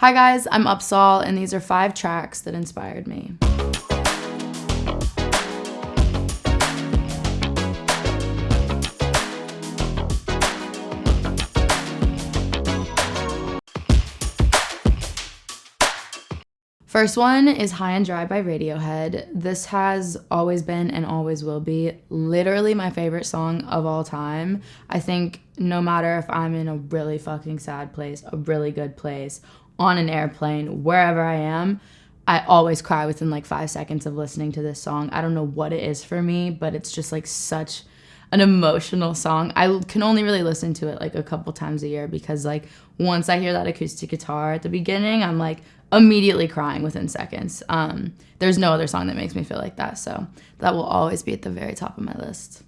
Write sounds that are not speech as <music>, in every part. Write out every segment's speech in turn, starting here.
Hi guys, I'm Upsahl, and these are five tracks that inspired me. First one is High and Dry by Radiohead. This has always been and always will be literally my favorite song of all time. I think no matter if I'm in a really fucking sad place, a really good place, on an airplane, wherever I am, I always cry within like five seconds of listening to this song. I don't know what it is for me, but it's just like such an emotional song. I can only really listen to it like a couple times a year because like once I hear that acoustic guitar at the beginning, I'm like immediately crying within seconds. Um, there's no other song that makes me feel like that. So that will always be at the very top of my list.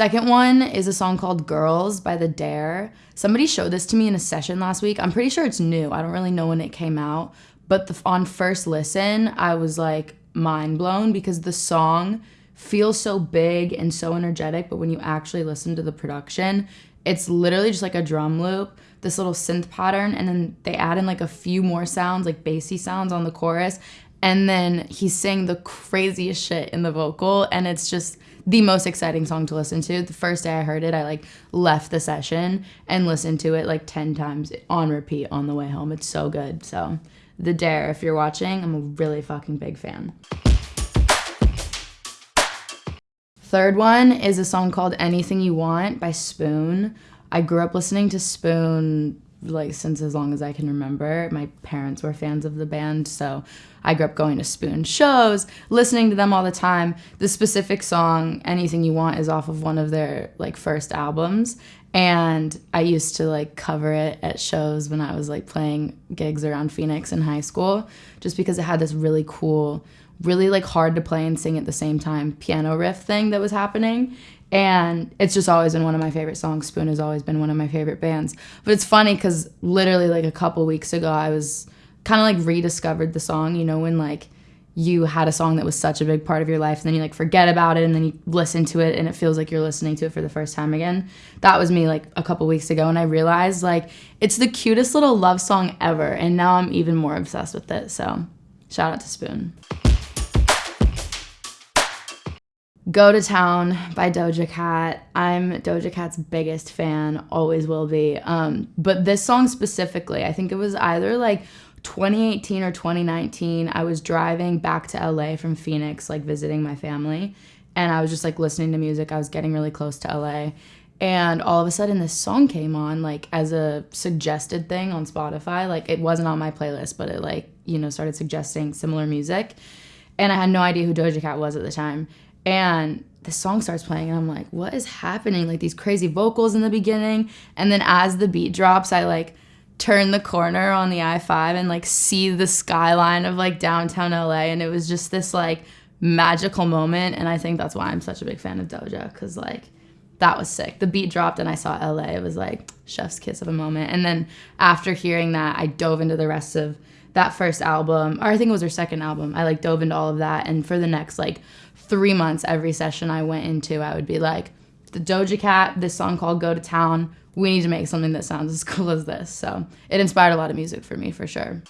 Second one is a song called Girls by The Dare. Somebody showed this to me in a session last week. I'm pretty sure it's new. I don't really know when it came out. But the, on first listen, I was like mind blown because the song feels so big and so energetic. But when you actually listen to the production, it's literally just like a drum loop this little synth pattern and then they add in like a few more sounds like bassy sounds on the chorus and then he's saying the craziest shit in the vocal and it's just the most exciting song to listen to. The first day i heard it i like left the session and listened to it like 10 times on repeat on the way home. It's so good. So the dare if you're watching i'm a really fucking big fan. Third one is a song called anything you want by spoon. I grew up listening to Spoon like since as long as I can remember. My parents were fans of the band, so I grew up going to Spoon shows, listening to them all the time. The specific song Anything You Want is off of one of their like first albums, and I used to like cover it at shows when I was like playing gigs around Phoenix in high school just because it had this really cool really like hard to play and sing at the same time piano riff thing that was happening. And it's just always been one of my favorite songs. Spoon has always been one of my favorite bands. But it's funny because literally like a couple weeks ago i was kind of like rediscovered the song you know when like you had a song that was such a big part of your life and then you like forget about it and then you listen to it and it feels like you're listening to it for the first time again that was me like a couple weeks ago and i realized like it's the cutest little love song ever and now i'm even more obsessed with it so shout out to spoon Go to Town by Doja Cat. I'm Doja Cat's biggest fan, always will be. Um, but this song specifically, I think it was either like 2018 or 2019. I was driving back to LA from Phoenix, like visiting my family, and I was just like listening to music. I was getting really close to LA. And all of a sudden, this song came on, like as a suggested thing on Spotify. Like it wasn't on my playlist, but it like you know started suggesting similar music, and I had no idea who Doja Cat was at the time and the song starts playing and I'm like, what is happening? Like these crazy vocals in the beginning. And then as the beat drops, I like turn the corner on the I-5 and like see the skyline of like downtown LA. And it was just this like magical moment. And I think that's why I'm such a big fan of Doja. Cause like that was sick. The beat dropped and I saw LA. It was like chef's kiss of a moment. And then after hearing that, I dove into the rest of that first album, or I think it was her second album. I like dove into all of that. And for the next like three months, every session I went into, I would be like, the Doja Cat, this song called Go to Town, we need to make something that sounds <laughs> as cool as this. So it inspired a lot of music for me for sure.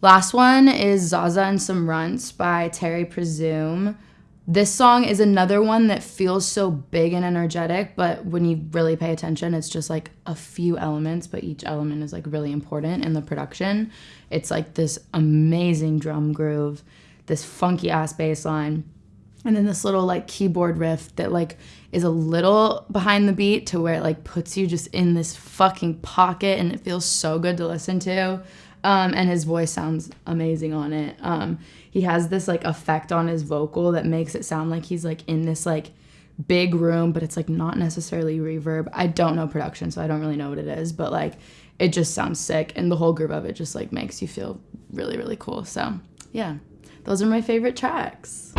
Last one is Zaza and Some Runtz by Terry Presume. This song is another one that feels so big and energetic, but when you really pay attention, it's just like a few elements, but each element is like really important in the production. It's like this amazing drum groove, this funky ass bass line, and then this little like keyboard riff that like is a little behind the beat to where it like puts you just in this fucking pocket and it feels so good to listen to. Um, and his voice sounds amazing on it. Um, he has this like effect on his vocal that makes it sound like he's like in this like big room, but it's like not necessarily reverb. I don't know production, so I don't really know what it is, but like it just sounds sick, and the whole group of it just like makes you feel really really cool. So yeah, those are my favorite tracks.